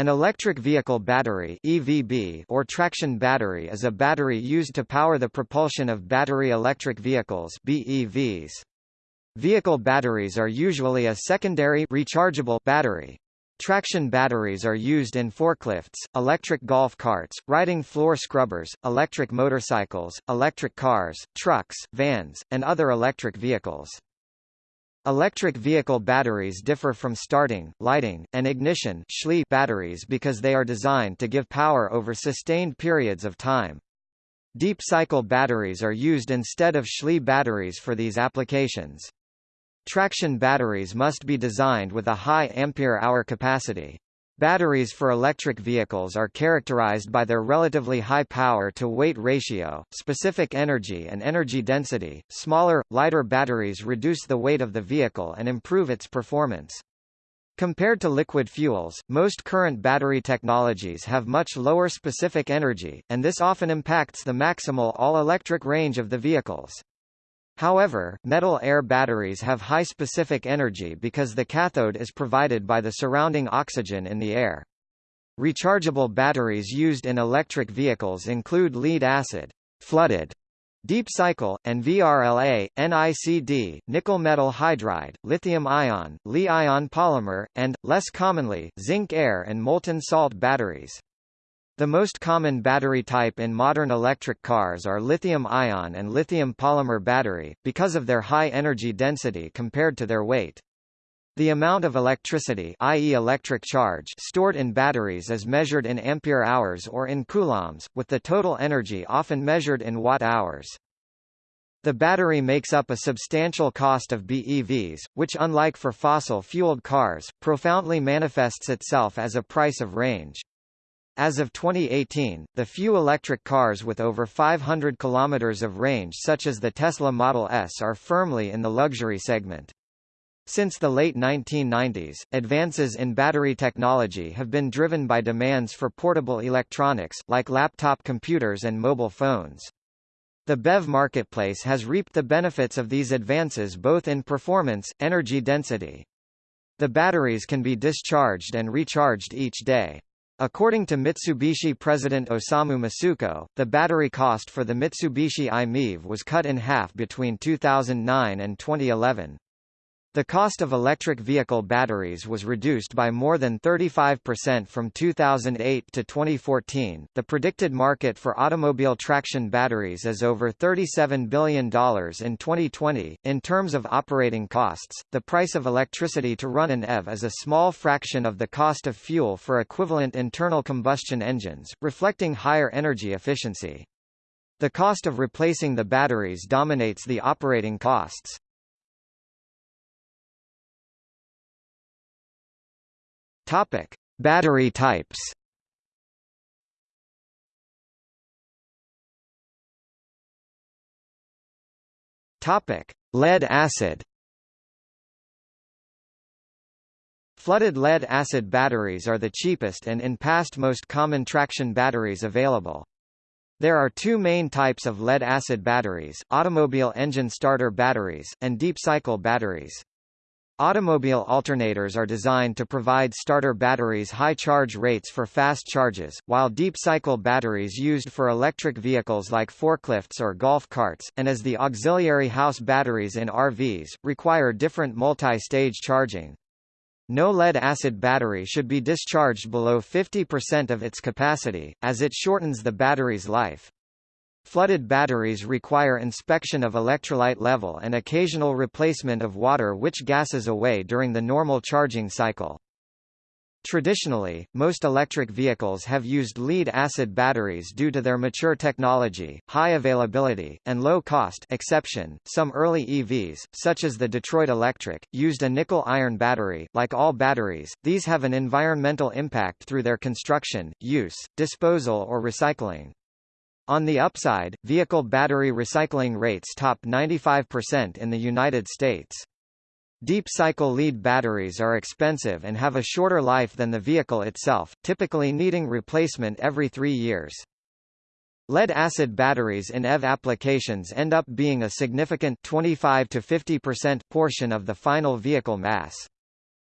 An electric vehicle battery EVB or traction battery is a battery used to power the propulsion of battery electric vehicles BEVs. Vehicle batteries are usually a secondary rechargeable battery. Traction batteries are used in forklifts, electric golf carts, riding floor scrubbers, electric motorcycles, electric cars, trucks, vans, and other electric vehicles. Electric vehicle batteries differ from starting, lighting, and ignition batteries because they are designed to give power over sustained periods of time. Deep cycle batteries are used instead of SLI batteries for these applications. Traction batteries must be designed with a high ampere-hour capacity. Batteries for electric vehicles are characterized by their relatively high power-to-weight ratio, specific energy and energy density. Smaller, lighter batteries reduce the weight of the vehicle and improve its performance. Compared to liquid fuels, most current battery technologies have much lower specific energy, and this often impacts the maximal all-electric range of the vehicles. However, metal-air batteries have high specific energy because the cathode is provided by the surrounding oxygen in the air. Rechargeable batteries used in electric vehicles include lead-acid, flooded, deep cycle, and VRLA, NICD, nickel metal hydride, lithium-ion, Li-ion polymer, and, less commonly, zinc-air and molten salt batteries. The most common battery type in modern electric cars are lithium-ion and lithium polymer battery, because of their high energy density compared to their weight. The amount of electricity i.e. electric charge stored in batteries is measured in ampere-hours or in coulombs, with the total energy often measured in watt-hours. The battery makes up a substantial cost of BEVs, which unlike for fossil-fueled cars, profoundly manifests itself as a price of range. As of 2018, the few electric cars with over 500 km of range such as the Tesla Model S are firmly in the luxury segment. Since the late 1990s, advances in battery technology have been driven by demands for portable electronics, like laptop computers and mobile phones. The BEV marketplace has reaped the benefits of these advances both in performance, energy density. The batteries can be discharged and recharged each day. According to Mitsubishi president Osamu Masuko, the battery cost for the Mitsubishi i-MiEV was cut in half between 2009 and 2011. The cost of electric vehicle batteries was reduced by more than 35% from 2008 to 2014. The predicted market for automobile traction batteries is over $37 billion in 2020. In terms of operating costs, the price of electricity to run an EV is a small fraction of the cost of fuel for equivalent internal combustion engines, reflecting higher energy efficiency. The cost of replacing the batteries dominates the operating costs. Topic: Battery types. Topic: Lead acid. Flooded lead-acid batteries are the cheapest and in past most common traction batteries available. There are two main types of lead-acid batteries, automobile engine starter batteries, and deep-cycle batteries. Automobile alternators are designed to provide starter batteries high charge rates for fast charges, while deep-cycle batteries used for electric vehicles like forklifts or golf carts, and as the auxiliary house batteries in RVs, require different multi-stage charging. No lead-acid battery should be discharged below 50% of its capacity, as it shortens the battery's life. Flooded batteries require inspection of electrolyte level and occasional replacement of water which gases away during the normal charging cycle. Traditionally, most electric vehicles have used lead-acid batteries due to their mature technology, high availability, and low cost exception. Some early EVs, such as the Detroit Electric, used a nickel-iron battery. Like all batteries, these have an environmental impact through their construction, use, disposal or recycling. On the upside, vehicle battery recycling rates top 95% in the United States. Deep cycle lead batteries are expensive and have a shorter life than the vehicle itself, typically needing replacement every three years. Lead-acid batteries in EV applications end up being a significant 25 to 50% portion of the final vehicle mass.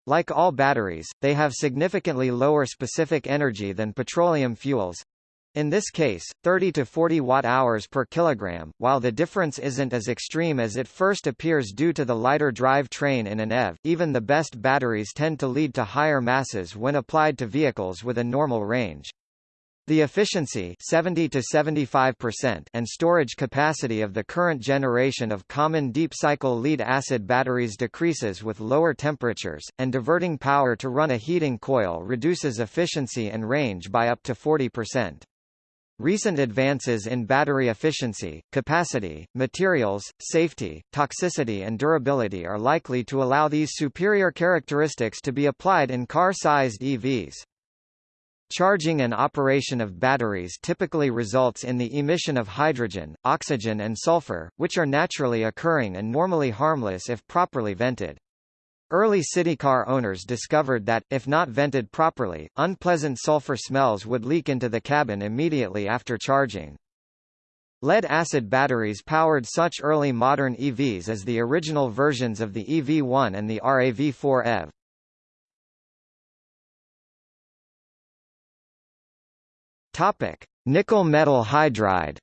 Like all batteries, they have significantly lower specific energy than petroleum fuels, in this case, 30 to 40 watt-hours per kilogram, while the difference isn't as extreme as it first appears due to the lighter drive train in an EV, even the best batteries tend to lead to higher masses when applied to vehicles with a normal range. The efficiency 70 to 75% and storage capacity of the current generation of common deep-cycle lead-acid batteries decreases with lower temperatures, and diverting power to run a heating coil reduces efficiency and range by up to 40%. Recent advances in battery efficiency, capacity, materials, safety, toxicity and durability are likely to allow these superior characteristics to be applied in car-sized EVs. Charging and operation of batteries typically results in the emission of hydrogen, oxygen and sulfur, which are naturally occurring and normally harmless if properly vented. Early city car owners discovered that, if not vented properly, unpleasant sulfur smells would leak into the cabin immediately after charging. Lead-acid batteries powered such early modern EVs as the original versions of the EV1 and the RAV4 EV. Topic: Nickel metal hydride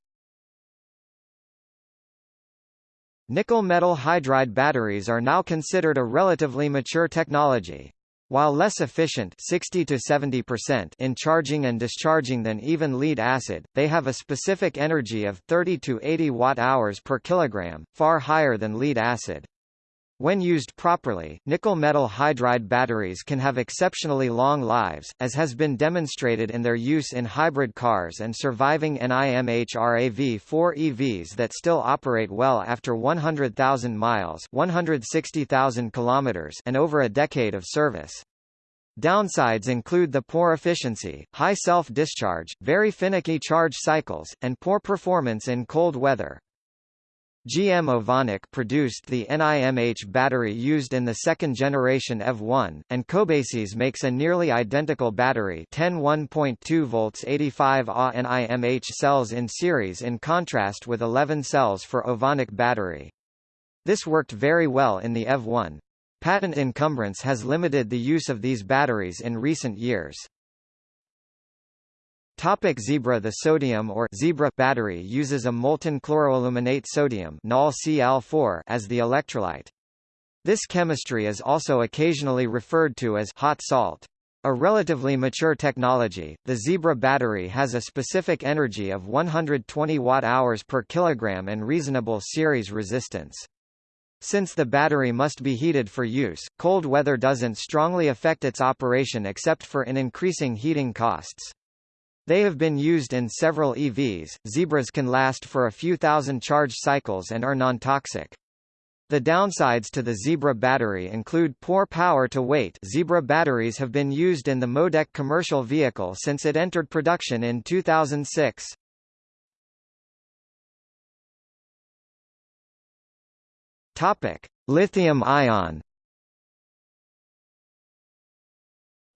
Nickel metal hydride batteries are now considered a relatively mature technology. While less efficient 60 to 70% in charging and discharging than even lead acid, they have a specific energy of 30 to 80 watt-hours per kilogram, far higher than lead acid. When used properly, nickel metal hydride batteries can have exceptionally long lives, as has been demonstrated in their use in hybrid cars and surviving NIMH RAV4 EVs that still operate well after 100,000 miles 160,000 kilometers and over a decade of service. Downsides include the poor efficiency, high self-discharge, very finicky charge cycles, and poor performance in cold weather. GM Ovonic produced the NIMH battery used in the second-generation EV1, and Cobasys makes a nearly identical battery 10 1.2 volts 85 Ah NIMH cells in series in contrast with 11 cells for Ovonic battery. This worked very well in the EV1. Patent encumbrance has limited the use of these batteries in recent years. Topic Zebra The sodium or Zebra battery uses a molten chloroaluminate sodium Cl4 as the electrolyte. This chemistry is also occasionally referred to as hot salt. A relatively mature technology, the Zebra battery has a specific energy of 120 watt-hours per kilogram and reasonable series resistance. Since the battery must be heated for use, cold weather doesn't strongly affect its operation except for in increasing heating costs. They have been used in several EVs. Zebras can last for a few thousand charge cycles and are non-toxic. The downsides to the Zebra battery include poor power to weight Zebra batteries have been used in the Modec commercial vehicle since it entered production in 2006. Topic: Lithium-ion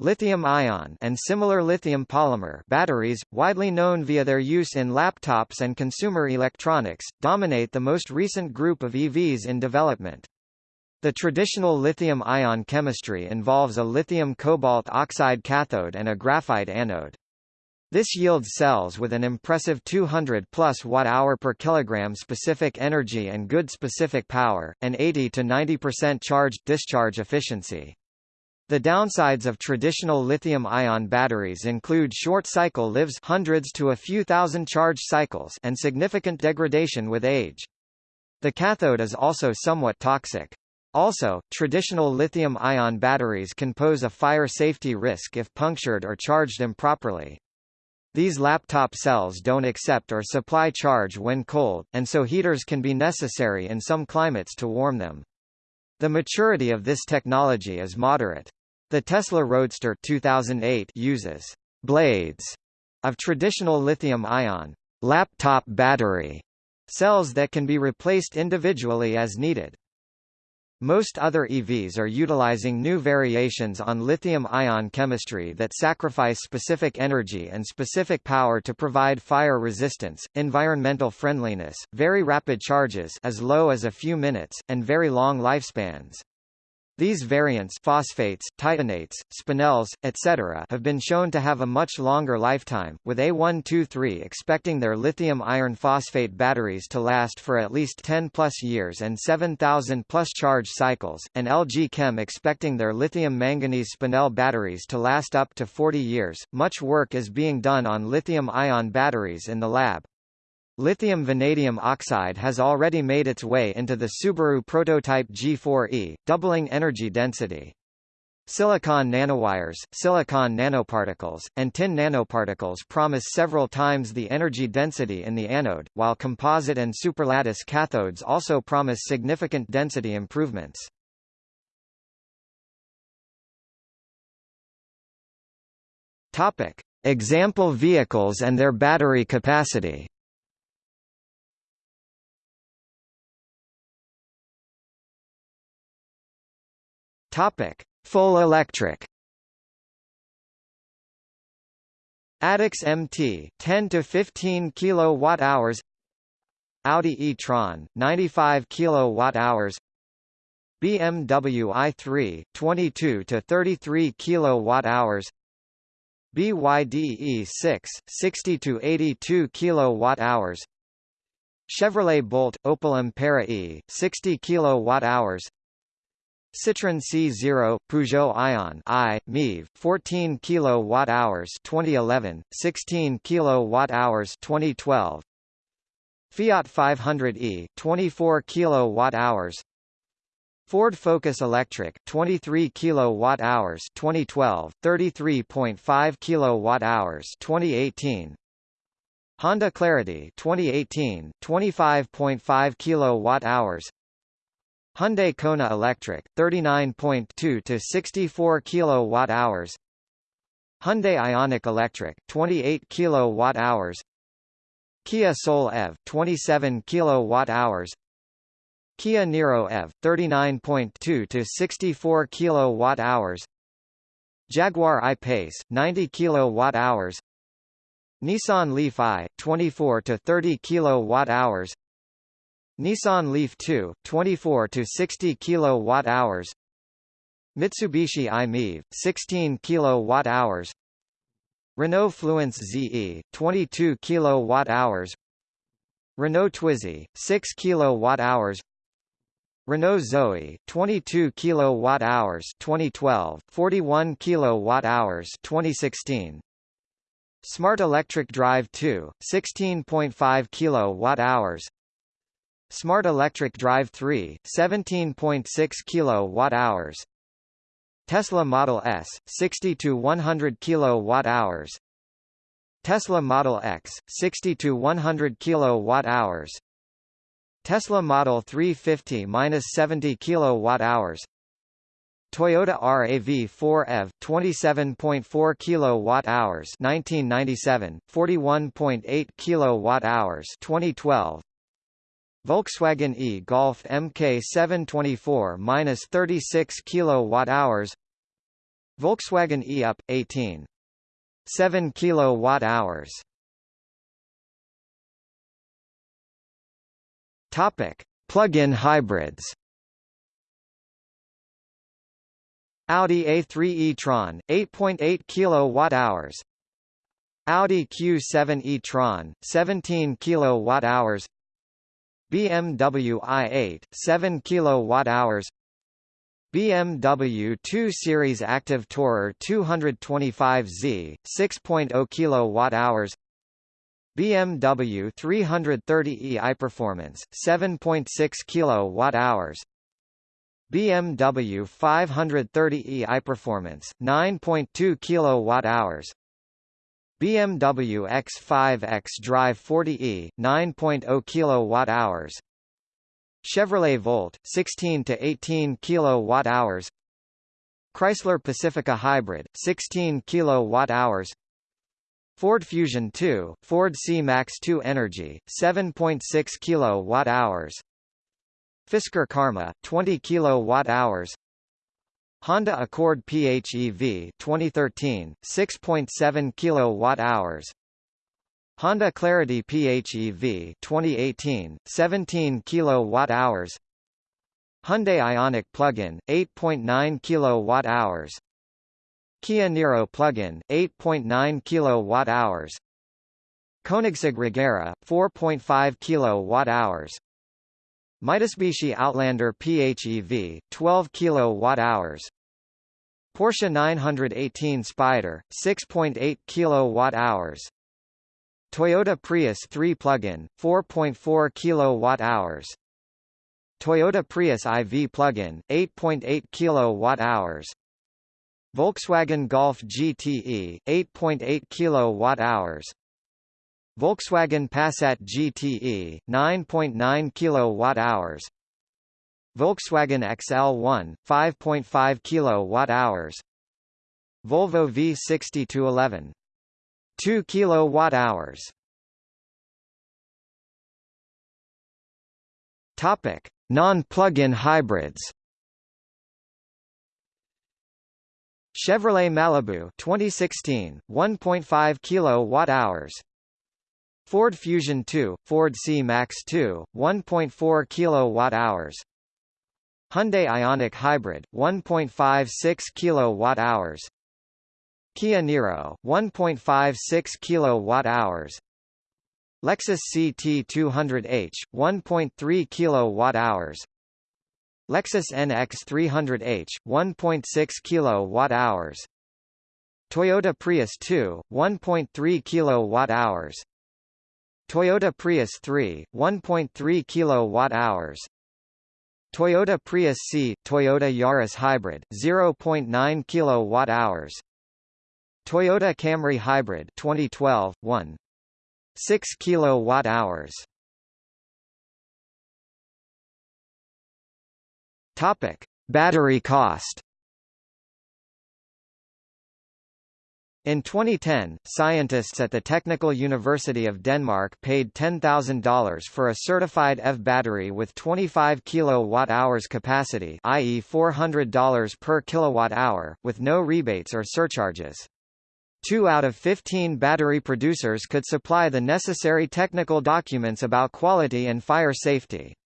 Lithium-ion and similar lithium polymer batteries, widely known via their use in laptops and consumer electronics, dominate the most recent group of EVs in development. The traditional lithium-ion chemistry involves a lithium cobalt oxide cathode and a graphite anode. This yields cells with an impressive 200 plus watt-hour per kilogram specific energy and good specific power, and 80 to 90% charge-discharge efficiency. The downsides of traditional lithium-ion batteries include short cycle lives hundreds to a few thousand charge cycles and significant degradation with age. The cathode is also somewhat toxic. Also, traditional lithium-ion batteries can pose a fire safety risk if punctured or charged improperly. These laptop cells don't accept or supply charge when cold, and so heaters can be necessary in some climates to warm them. The maturity of this technology is moderate. The Tesla Roadster 2008 uses blades of traditional lithium-ion laptop battery cells that can be replaced individually as needed. Most other EVs are utilizing new variations on lithium-ion chemistry that sacrifice specific energy and specific power to provide fire resistance, environmental friendliness, very rapid charges as low as a few minutes, and very long lifespans. These variants phosphates, titanates, spinels, etc. have been shown to have a much longer lifetime, with A123 expecting their lithium iron phosphate batteries to last for at least 10 plus years and 7000 plus charge cycles, and LG Chem expecting their lithium manganese spinel batteries to last up to 40 years. Much work is being done on lithium ion batteries in the lab. Lithium vanadium oxide has already made its way into the Subaru prototype G4e, doubling energy density. Silicon nanowires, silicon nanoparticles, and tin nanoparticles promise several times the energy density in the anode, while composite and superlattice cathodes also promise significant density improvements. Topic: Example vehicles and their battery capacity. Topic: Full electric. Addax MT 10 to 15 kilowatt hours. Audi e-tron 95 kilowatt hours. BMW i3 22 to 33 kilowatt hours. BYD E6 60 to 82 kilowatt hours. Chevrolet Bolt Opel Ampera E 60 kilowatt hours. Citroën C0, Peugeot Ion I, MiEV, 14 kWh 2011, 16 kWh 2012. Fiat 500e, 24 kWh. Ford Focus Electric, 23 kWh 2012, 33.5 kWh 2018. Honda Clarity 2018, 25.5 kWh. Hyundai Kona Electric 39.2 to 64 kilowatt hours. Hyundai Ioniq Electric 28 kilowatt hours. Kia Soul EV 27 kilowatt hours. Kia Niro EV 39.2 to 64 kilowatt hours. Jaguar I-Pace 90 kilowatt hours. Nissan Leaf I 24 to 30 kilowatt hours Nissan Leaf 2, 24 to 60 kilowatt-hours. Mitsubishi i-MiEV, 16 kilowatt-hours. Renault Fluence ZE, 22 kilowatt-hours. Renault Twizy, 6 kilowatt-hours. Renault Zoe, 22 kilowatt-hours 2012, 41 kilowatt-hours 2016. Smart Electric Drive 2, 16.5 kilowatt-hours. Smart Electric Drive 3, 17.6 kWh. Tesla Model S, 60 to 100 kWh. Tesla Model X, 60 to 100 kWh. Tesla Model 350-70 kWh. Toyota RAV4 EV 27.4 kWh 1997 41.8 kWh 2012 Volkswagen e-Golf MK 724-36 kWh Volkswagen e-Up 18 7 kWh Topic. Plug-in hybrids. Audi A3 e-tron 8.8 kWh Audi Q7 e-tron 17 kWh BMW i8 7 kWh BMW 2 Series Active Tourer 225Z 6.0 kWh BMW 330e iPerformance 7.6 kWh BMW 530e iPerformance 9.2 kWh BMW X5 xDrive 40e 9.0 kWh Chevrolet Volt 16 to 18 kWh Chrysler Pacifica Hybrid 16 kWh Ford Fusion 2 Ford C-Max 2 Energy 7.6 kWh Fisker Karma 20 kWh Honda Accord PHEV 2013 6.7 kilowatt-hours Honda Clarity PHEV 2018 17 kilowatt-hours Hyundai Ioniq plug-in 8.9 kWh Kia Niro plug-in 8.9 kWh Koenigsegg Regera 4.5 kWh Mitsubishi Outlander PHEV 12 kWh Porsche 918 Spyder 6.8 kWh Toyota Prius 3 plug-in 4.4 kWh Toyota Prius IV plug-in 8.8 kWh Volkswagen Golf GTE 8.8 kWh Volkswagen Passat GTE 9.9 kWh Volkswagen XL1 5.5 kWh Volvo V60 211 2 kWh Topic Non-plug-in hybrids. Chevrolet Malibu 2016 1.5 kWh Ford Fusion 2 Ford C-Max 2 1.4 kWh Hyundai Ioniq Hybrid 1.56 kWh Kia Niro 1.56 kWh Lexus CT200H 1.3 kWh Lexus NX 300H 1.6 kWh Toyota Prius 2 1.3 kWh Toyota Prius 3 1.3 kWh Toyota Prius C Toyota Yaris Hybrid 0.9 kWh Toyota Camry Hybrid 2012 1 6 kWh Topic: Battery cost. In 2010, scientists at the Technical University of Denmark paid $10,000 for a certified EV battery with 25 kilowatt-hours capacity i.e. $400 per kilowatt-hour, with no rebates or surcharges. Two out of 15 battery producers could supply the necessary technical documents about quality and fire safety.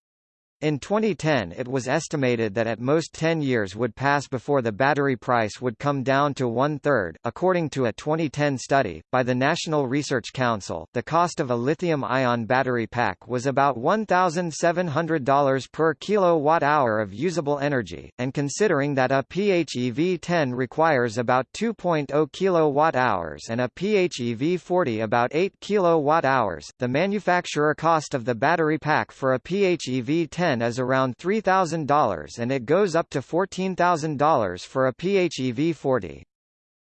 In 2010 it was estimated that at most 10 years would pass before the battery price would come down to one-third. According to a 2010 study, by the National Research Council, the cost of a lithium-ion battery pack was about $1,700 per kilowatt-hour of usable energy, and considering that a PHEV 10 requires about 2.0 kilowatt-hours and a PHEV 40 about 8 kilowatt-hours, the manufacturer cost of the battery pack for a PHEV 10 is around $3,000 and it goes up to $14,000 for a PHEV 40.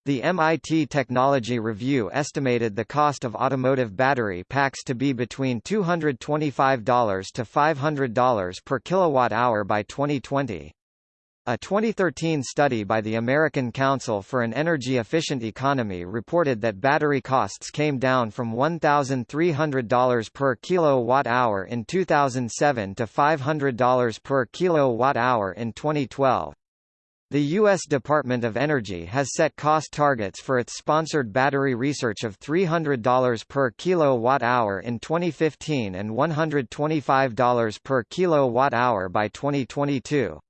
The MIT Technology Review estimated the cost of automotive battery packs to be between $225 to $500 per kilowatt-hour by 2020. A 2013 study by the American Council for an Energy Efficient Economy reported that battery costs came down from $1,300 per kilowatt-hour in 2007 to $500 per kilowatt-hour in 2012. The U.S. Department of Energy has set cost targets for its sponsored battery research of $300 per kilowatt-hour in 2015 and $125 per kilowatt-hour by 2022.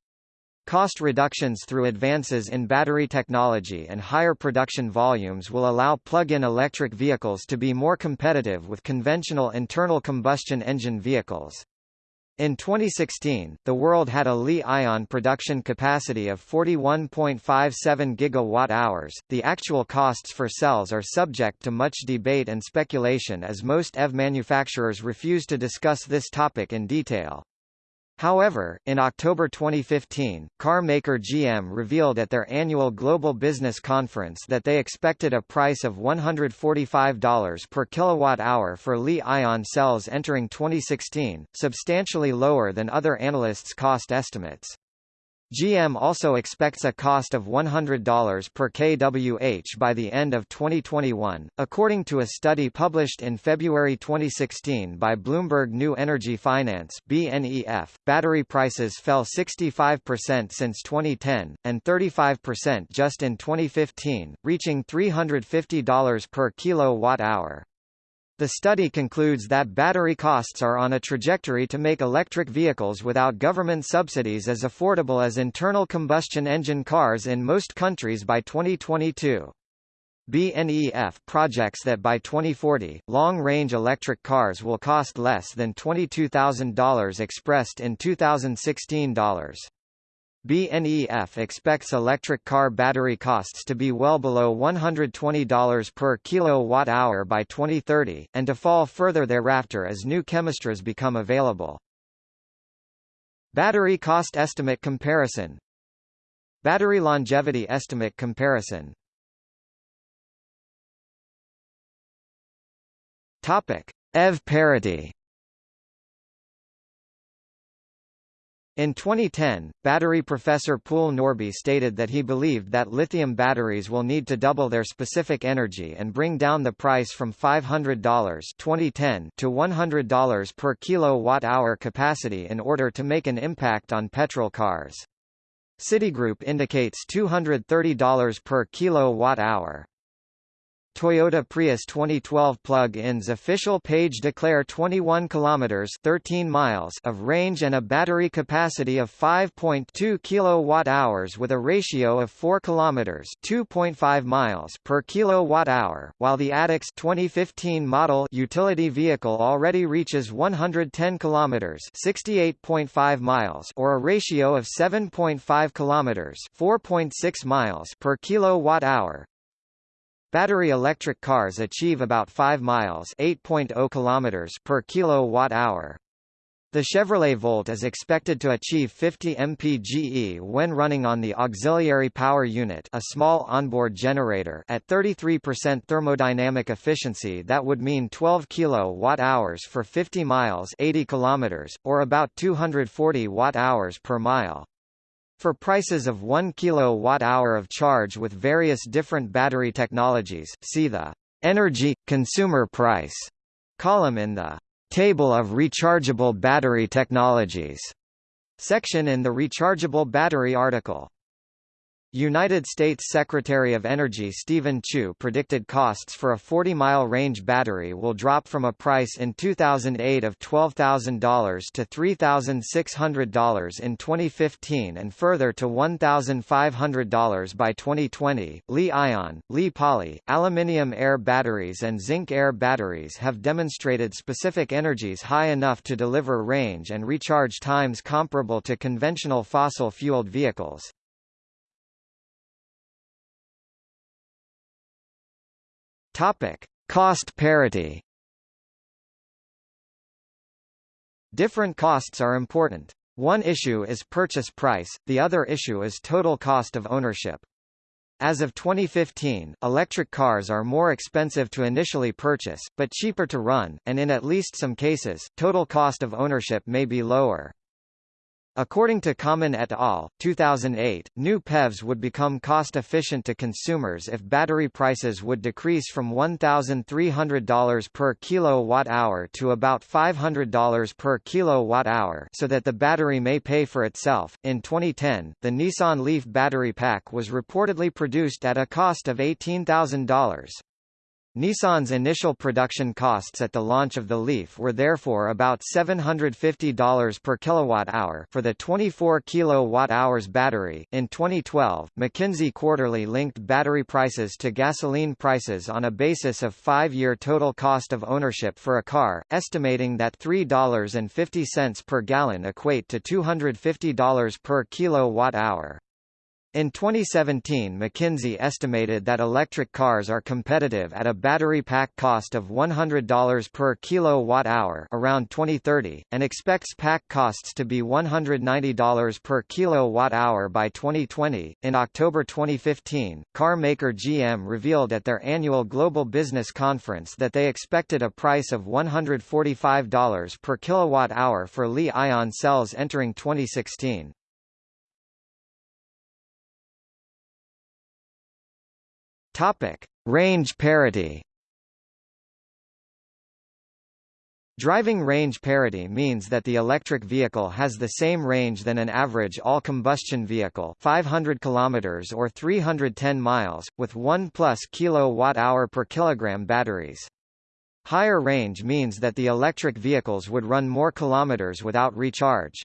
Cost reductions through advances in battery technology and higher production volumes will allow plug-in electric vehicles to be more competitive with conventional internal combustion engine vehicles. In 2016, the world had a Li-ion production capacity of 41.57 gigawatt-hours. The actual costs for cells are subject to much debate and speculation as most EV manufacturers refuse to discuss this topic in detail. However, in October 2015, car maker GM revealed at their annual Global Business Conference that they expected a price of $145 per kilowatt-hour for Li-ion cells entering 2016, substantially lower than other analysts' cost estimates. GM also expects a cost of $100 per kWh by the end of 2021, according to a study published in February 2016 by Bloomberg New Energy Finance (BNEF). Battery prices fell 65% since 2010 and 35% just in 2015, reaching $350 per kilowatt-hour. The study concludes that battery costs are on a trajectory to make electric vehicles without government subsidies as affordable as internal combustion engine cars in most countries by 2022. BNEF projects that by 2040, long-range electric cars will cost less than $22,000 expressed in 2016 dollars. BNEF expects electric car battery costs to be well below $120 per kilowatt-hour by 2030, and to fall further thereafter as new chemistries become available. Battery cost estimate comparison Battery longevity estimate comparison Topic. EV parity In 2010, battery professor Poul Norby stated that he believed that lithium batteries will need to double their specific energy and bring down the price from $500 2010 to $100 per kilowatt-hour capacity in order to make an impact on petrol cars. Citigroup indicates $230 per kilowatt-hour. Toyota Prius 2012 plug-ins official page declare 21 kilometers 13 miles of range and a battery capacity of 5.2 kilowatt-hours with a ratio of 4 kilometers 2.5 miles per kilowatt-hour, while the Addax 2015 model utility vehicle already reaches 110 kilometers 68.5 miles or a ratio of 7.5 kilometers 4.6 miles per kilowatt-hour. Battery electric cars achieve about 5 miles 8.0 kilometers per kilowatt-hour. The Chevrolet Volt is expected to achieve 50 mpge when running on the auxiliary power unit a small onboard generator at 33% thermodynamic efficiency that would mean 12 kilowatt-hours for 50 miles 80 kilometers, or about 240 watt-hours per mile. For prices of 1 kilowatt-hour of charge with various different battery technologies, see the Energy – Consumer Price column in the Table of Rechargeable Battery Technologies section in the Rechargeable Battery article. United States Secretary of Energy Steven Chu predicted costs for a 40-mile range battery will drop from a price in 2008 of $12,000 to $3,600 in 2015 and further to $1,500 by 2020. Li-ion, Li-poly, aluminium air batteries and zinc air batteries have demonstrated specific energies high enough to deliver range and recharge times comparable to conventional fossil-fueled vehicles. Topic: Cost parity. Different costs are important. One issue is purchase price, the other issue is total cost of ownership. As of 2015, electric cars are more expensive to initially purchase, but cheaper to run, and in at least some cases, total cost of ownership may be lower. According to Kammen et al., 2008, new PEVs would become cost-efficient to consumers if battery prices would decrease from $1,300 per kilowatt-hour to about $500 per kilowatt-hour so that the battery may pay for itself. In 2010, the Nissan Leaf battery pack was reportedly produced at a cost of $18,000. Nissan's initial production costs at the launch of the Leaf were therefore about $750 per kilowatt-hour for the 24 kilowatt-hours battery. In 2012, McKinsey quarterly linked battery prices to gasoline prices on a basis of 5-year total cost of ownership for a car, estimating that $3.50 per gallon equate to $250 per kilowatt-hour. In 2017 McKinsey estimated that electric cars are competitive at a battery pack cost of $100 per kilowatt-hour around 2030, and expects pack costs to be $190 per kilowatt-hour by 2020. In October 2015, car maker GM revealed at their annual Global Business Conference that they expected a price of $145 per kilowatt-hour for Li-ion cells entering 2016. Topic: Range parity. Driving range parity means that the electric vehicle has the same range than an average all-combustion vehicle 500 km or 310 miles, with 1 plus kilowatt-hour per kilogram batteries. Higher range means that the electric vehicles would run more kilometers without recharge.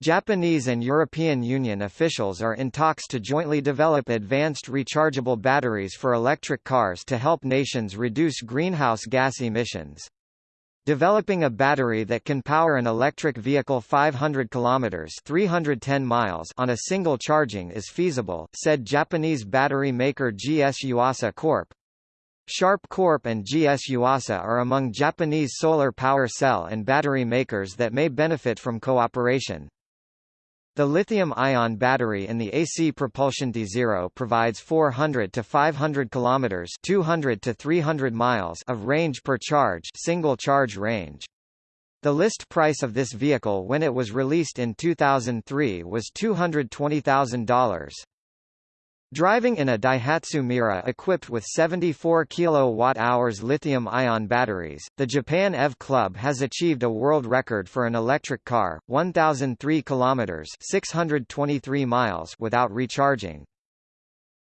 Japanese and European Union officials are in talks to jointly develop advanced rechargeable batteries for electric cars to help nations reduce greenhouse gas emissions. Developing a battery that can power an electric vehicle 500 kilometers (310 miles) on a single charging is feasible, said Japanese battery maker GS Yuasa Corp. Sharp Corp and GS Yuasa are among Japanese solar power cell and battery makers that may benefit from cooperation. The lithium-ion battery in the AC propulsion tzero provides 400 to 500 kilometers, 200 to 300 miles of range per charge, single charge range. The list price of this vehicle when it was released in 2003 was $220,000. Driving in a Daihatsu Mira equipped with 74 kWh lithium-ion batteries, the Japan EV Club has achieved a world record for an electric car, 1,003 km 623 miles without recharging.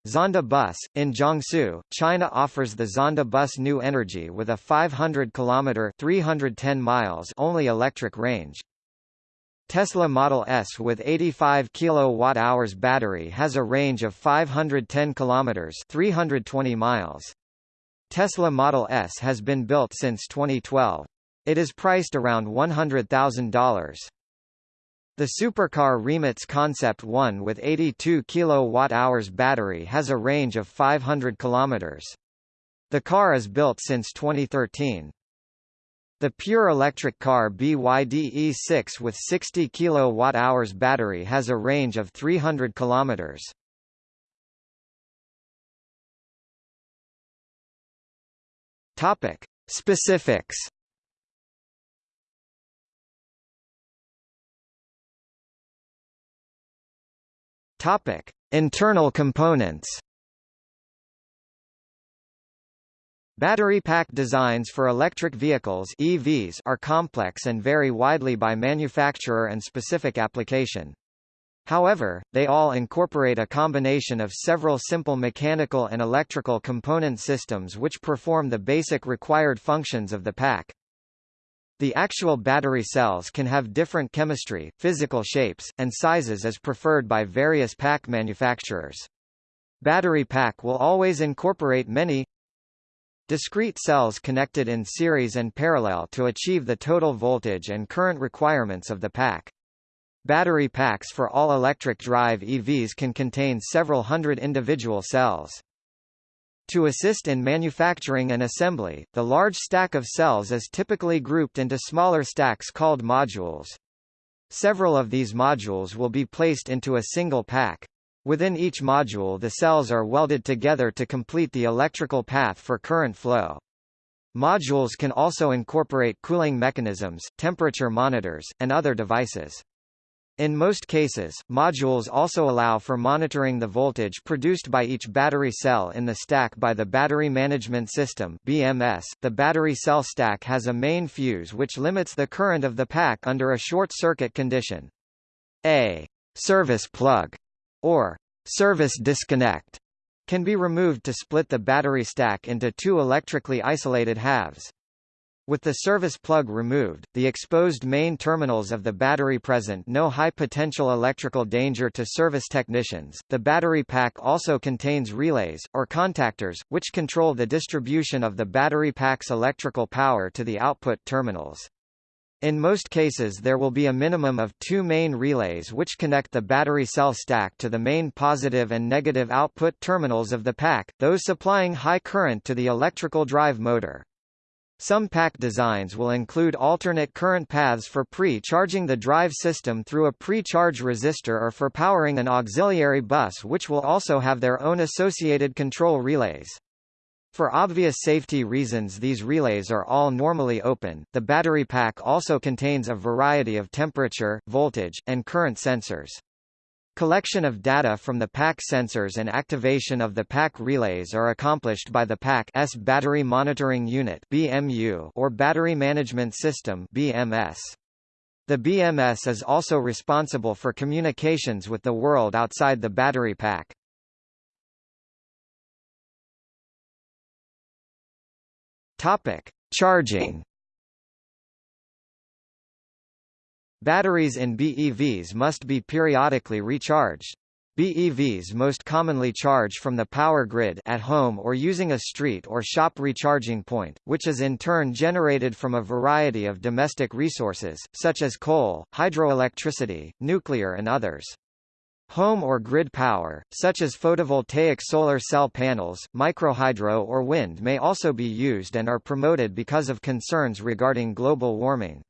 Zonda Bus, in Jiangsu, China offers the Zonda Bus New Energy with a 500 km 310 miles only electric range. Tesla Model S with 85 kWh battery has a range of 510 km 320 miles. Tesla Model S has been built since 2012. It is priced around $100,000. The supercar Rimac Concept 1 with 82 kWh battery has a range of 500 km. The car is built since 2013. The pure electric car BYD E6 with 60 kWh battery has a range of 300 km. Topic: Specifics. Topic: Internal components. Battery pack designs for electric vehicles EVs are complex and vary widely by manufacturer and specific application. However, they all incorporate a combination of several simple mechanical and electrical component systems which perform the basic required functions of the pack. The actual battery cells can have different chemistry, physical shapes, and sizes as preferred by various pack manufacturers. Battery pack will always incorporate many, Discrete cells connected in series and parallel to achieve the total voltage and current requirements of the pack. Battery packs for all electric drive EVs can contain several hundred individual cells. To assist in manufacturing and assembly, the large stack of cells is typically grouped into smaller stacks called modules. Several of these modules will be placed into a single pack. Within each module the cells are welded together to complete the electrical path for current flow. Modules can also incorporate cooling mechanisms, temperature monitors, and other devices. In most cases, modules also allow for monitoring the voltage produced by each battery cell in the stack by the Battery Management System (BMS). The battery cell stack has a main fuse which limits the current of the pack under a short circuit condition. A service plug or service disconnect can be removed to split the battery stack into two electrically isolated halves. With the service plug removed, the exposed main terminals of the battery present no high potential electrical danger to service technicians. The battery pack also contains relays, or contactors, which control the distribution of the battery pack's electrical power to the output terminals. In most cases there will be a minimum of two main relays which connect the battery cell stack to the main positive and negative output terminals of the pack, those supplying high current to the electrical drive motor. Some pack designs will include alternate current paths for pre-charging the drive system through a pre-charge resistor or for powering an auxiliary bus which will also have their own associated control relays. For obvious safety reasons these relays are all normally open. The battery pack also contains a variety of temperature, voltage, and current sensors. Collection of data from the pack sensors and activation of the pack relays are accomplished by the pack's Battery Monitoring Unit (BMU) or Battery Management System (BMS). The BMS is also responsible for communications with the world outside the battery pack. Topic: Charging Batteries in BEVs must be periodically recharged. BEVs most commonly charge from the power grid at home or using a street or shop recharging point, which is in turn generated from a variety of domestic resources, such as coal, hydroelectricity, nuclear and others. Home or grid power, such as photovoltaic solar cell panels, microhydro or wind may also be used and are promoted because of concerns regarding global warming.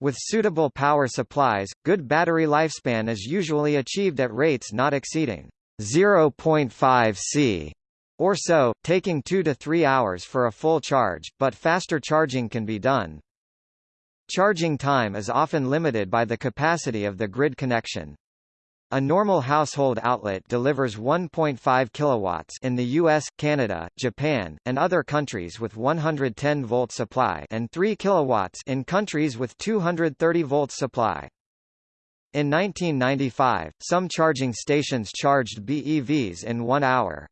With suitable power supplies, good battery lifespan is usually achieved at rates not exceeding 0.5 C or so, taking 2 to 3 hours for a full charge, but faster charging can be done. Charging time is often limited by the capacity of the grid connection. A normal household outlet delivers 1.5 kilowatts in the US, Canada, Japan, and other countries with 110 volt supply and 3 kilowatts in countries with 230 volt supply. In 1995, some charging stations charged BEVs in 1 hour.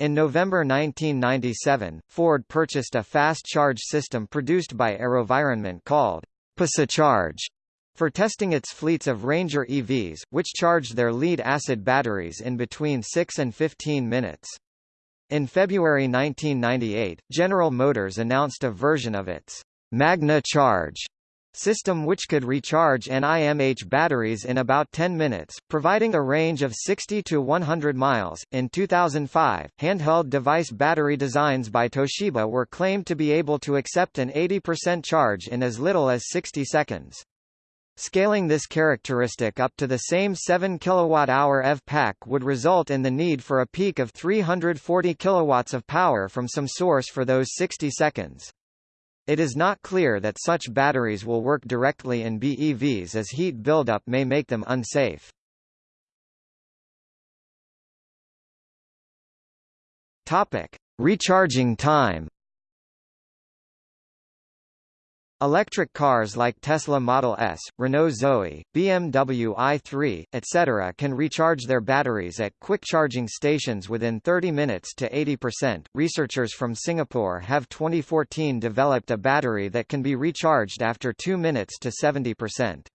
In November 1997, Ford purchased a fast charge system produced by AeroVironment called PosiCharge for testing its fleets of Ranger EVs, which charged their lead-acid batteries in between 6 and 15 minutes. In February 1998, General Motors announced a version of its Magne Charge system which could recharge NIMH batteries in about 10 minutes, providing a range of 60 to 100 miles. In 2005, handheld device battery designs by Toshiba were claimed to be able to accept an 80% charge in as little as 60 seconds. Scaling this characteristic up to the same 7 kWh EV pack would result in the need for a peak of 340 kW of power from some source for those 60 seconds. It is not clear that such batteries will work directly in BEVs as heat buildup may make them unsafe. Topic: Recharging time. Electric cars like Tesla Model S, Renault Zoe, BMW i3, etc. can recharge their batteries at quick charging stations within 30 minutes to 80%. Researchers from Singapore have 2014 developed a battery that can be recharged after 2 minutes to 70%.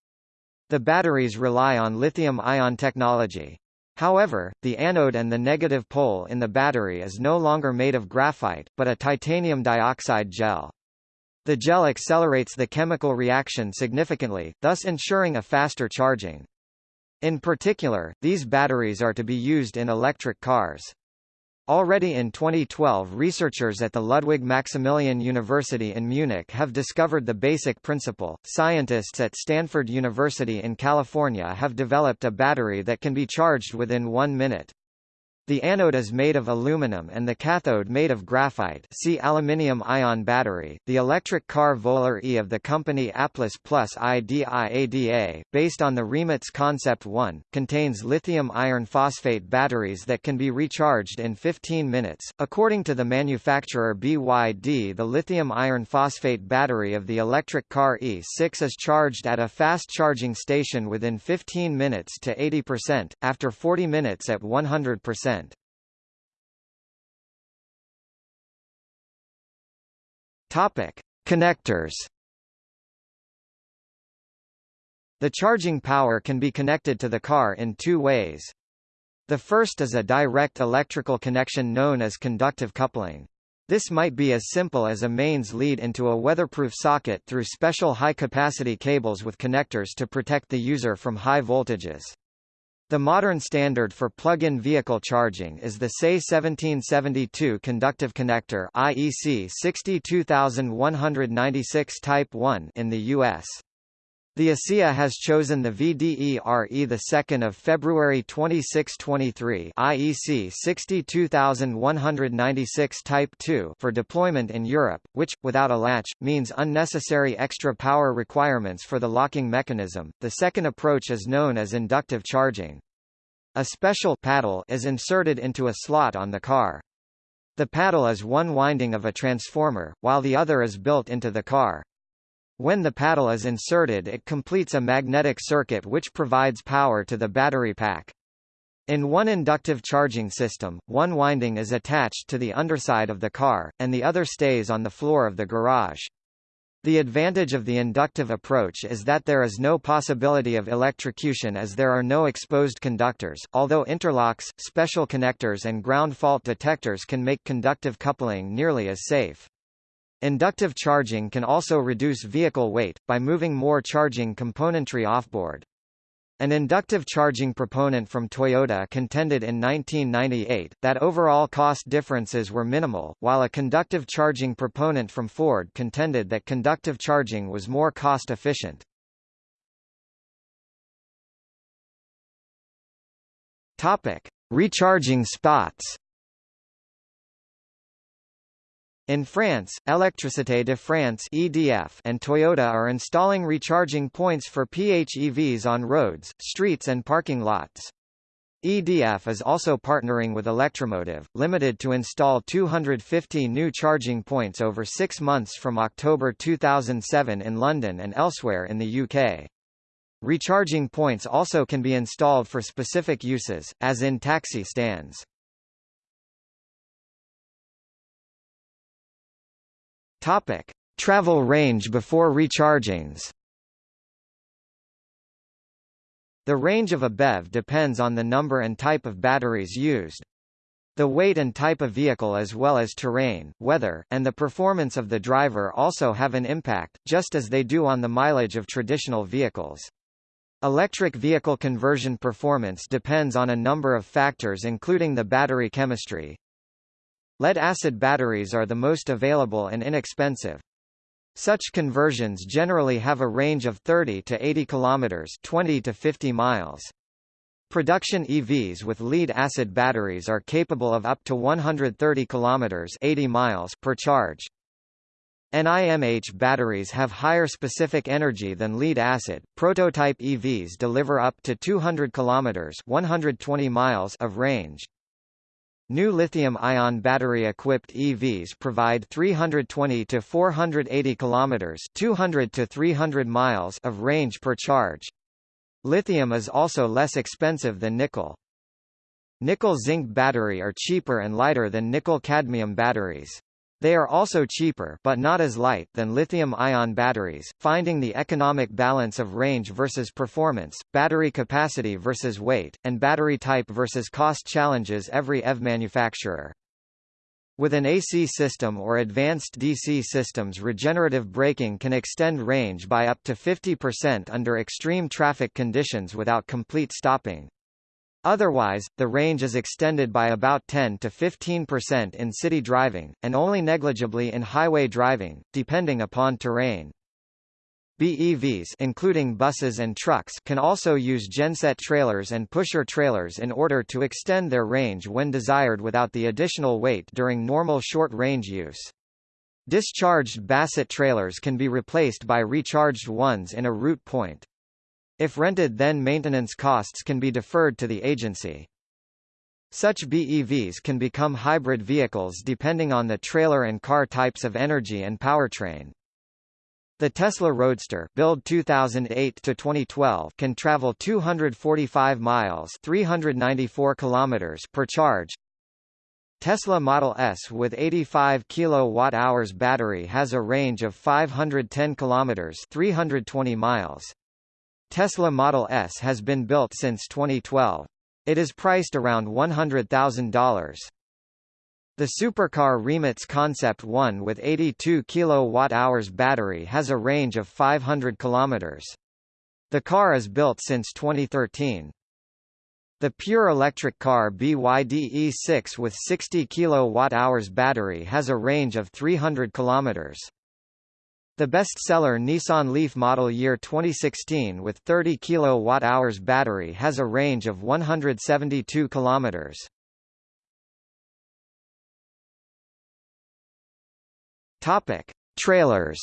The batteries rely on lithium-ion technology. However, the anode and the negative pole in the battery is no longer made of graphite, but a titanium dioxide gel. The gel accelerates the chemical reaction significantly, thus ensuring a faster charging. In particular, these batteries are to be used in electric cars. Already in 2012 researchers at the Ludwig Maximilian University in Munich have discovered the basic principle. Scientists at Stanford University in California have developed a battery that can be charged within one minute. The anode is made of aluminum and the cathode made of graphite see aluminium-ion battery. The electric car Volar E of the company Applus Plus IDIADA, based on the Rimac Concept 1, contains lithium iron phosphate batteries that can be recharged in 15 minutes. According to the manufacturer BYD the lithium iron phosphate battery of the electric car E6 is charged at a fast charging station within 15 minutes to 80%, after 40 minutes at 100%. Topic: Connectors. The charging power can be connected to the car in two ways. The first is a direct electrical connection known as conductive coupling. This might be as simple as a mains lead into a weatherproof socket through special high-capacity cables with connectors to protect the user from high voltages. The modern standard for plug-in vehicle charging is the SAE 1772 conductive connector IEC 62196 Type 1 in the US. The ACEA has chosen the VDE-RE of February 2623 IEC 62196 Type 2 for deployment in Europe, which, without a latch, means unnecessary extra power requirements for the locking mechanism. The second approach is known as inductive charging. A special paddle is inserted into a slot on the car. The paddle is one winding of a transformer, while the other is built into the car. When the paddle is inserted it completes a magnetic circuit which provides power to the battery pack. In one inductive charging system, one winding is attached to the underside of the car, and the other stays on the floor of the garage. The advantage of the inductive approach is that there is no possibility of electrocution as there are no exposed conductors, although interlocks, special connectors and ground fault detectors can make conductive coupling nearly as safe. Inductive charging can also reduce vehicle weight, by moving more charging componentry offboard. An inductive charging proponent from Toyota contended in 1998, that overall cost differences were minimal, while a conductive charging proponent from Ford contended that conductive charging was more cost-efficient. Recharging spots In France, Électricité de France (EDF) and Toyota are installing recharging points for PHEVs on roads, streets and parking lots. EDF is also partnering with Electromotive, Limited to install 250 new charging points over six months from October 2007 in London and elsewhere in the UK. Recharging points also can be installed for specific uses, as in taxi stands. Topic: Travel range before rechargings. The range of a BEV depends on the number and type of batteries used. The weight and type of vehicle as well as terrain, weather, and the performance of the driver also have an impact, just as they do on the mileage of traditional vehicles. Electric vehicle conversion performance depends on a number of factors including the battery chemistry, Lead-acid batteries are the most available and inexpensive. Such conversions generally have a range of 30 to 80 kilometers, 20 to 50 miles. Production EVs with lead-acid batteries are capable of up to 130 kilometers, 80 miles per charge. NIMH batteries have higher specific energy than lead-acid. Prototype EVs deliver up to 200 kilometers, 120 miles of range. New lithium-ion battery-equipped EVs provide 320 to 480 kilometers, 200 to 300 miles of range per charge. Lithium is also less expensive than nickel. Nickel-zinc battery are cheaper and lighter than nickel-cadmium batteries. They are also cheaper but not as light than lithium-ion batteries, finding the economic balance of range versus performance, battery capacity versus weight, and battery type versus cost challenges every EV manufacturer. With an AC system or advanced DC systems regenerative braking can extend range by up to 50% under extreme traffic conditions without complete stopping. Otherwise, the range is extended by about 10 to 15% in city driving, and only negligibly in highway driving, depending upon terrain. BEVs including buses and trucks can also use genset trailers and pusher trailers in order to extend their range when desired without the additional weight during normal short-range use. Discharged Bassett trailers can be replaced by recharged ones in a route point. If rented then maintenance costs can be deferred to the agency. Such BEVs can become hybrid vehicles depending on the trailer and car types of energy and powertrain. The Tesla Roadster build 2008 to 2012 can travel 245 miles 394 kilometers per charge. Tesla Model S with 85 kilowatt-hours battery has a range of 510 kilometers 320 miles. Tesla Model S has been built since 2012. It is priced around $100,000. The supercar Rimac Concept 1 with 82 kWh battery has a range of 500 km. The car is built since 2013. The pure electric car BYD E6 with 60 kWh battery has a range of 300 km. The bestseller Nissan Leaf model year 2016 with 30 kWh battery has a range of 172 km. Topic: Trailers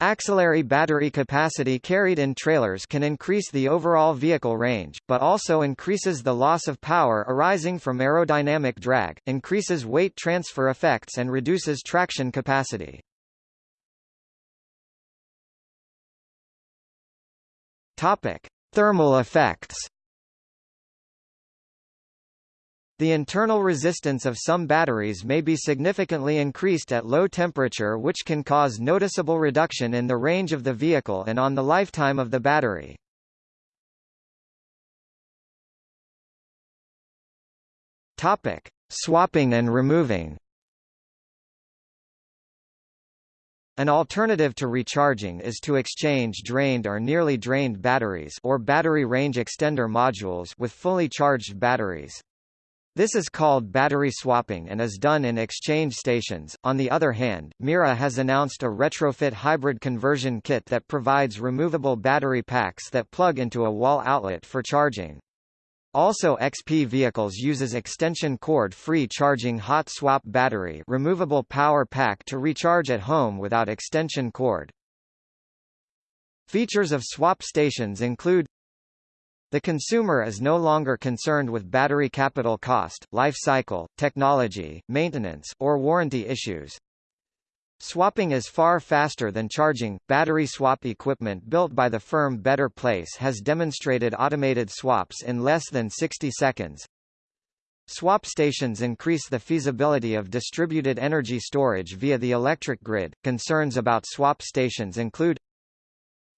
Axillary battery capacity carried in trailers can increase the overall vehicle range, but also increases the loss of power arising from aerodynamic drag, increases weight transfer effects and reduces traction capacity. Topic: Thermal effects The internal resistance of some batteries may be significantly increased at low temperature which can cause noticeable reduction in the range of the vehicle and on the lifetime of the battery. Topic: Swapping and removing. An alternative to recharging is to exchange drained or nearly drained batteries or battery range extender modules with fully charged batteries. This is called battery swapping and is done in exchange stations. On the other hand, Mira has announced a retrofit hybrid conversion kit that provides removable battery packs that plug into a wall outlet for charging. Also XP vehicles uses extension cord free charging hot swap battery removable power pack to recharge at home without extension cord. Features of swap stations include the consumer is no longer concerned with battery capital cost, life cycle, technology, maintenance, or warranty issues. Swapping is far faster than charging. Battery swap equipment built by the firm Better Place has demonstrated automated swaps in less than 60 seconds. Swap stations increase the feasibility of distributed energy storage via the electric grid. Concerns about swap stations include